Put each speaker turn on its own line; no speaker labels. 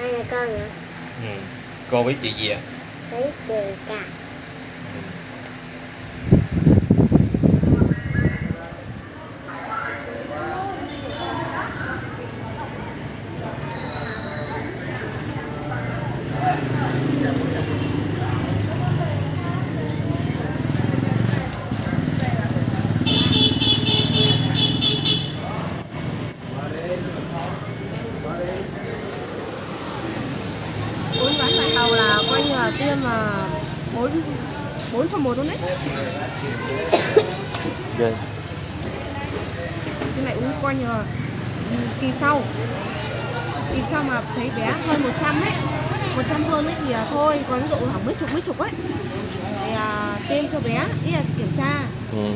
Ai là con hả?
ừ. cô biết chị gì ạ
Thấy chị cả.
Bốn ván lại hầu là coi như là tiêm là bốn bốn trong một luôn đấy
Ghê.
cái này uống coi như là kỳ sau kỳ sau mà thấy bé hơn 100 ấy 100 hơn ấy thì à, thôi còn ví dụ khoảng mấy chục mấy chục ấy thì à, tiêm cho bé ý là kiểm tra
ừ.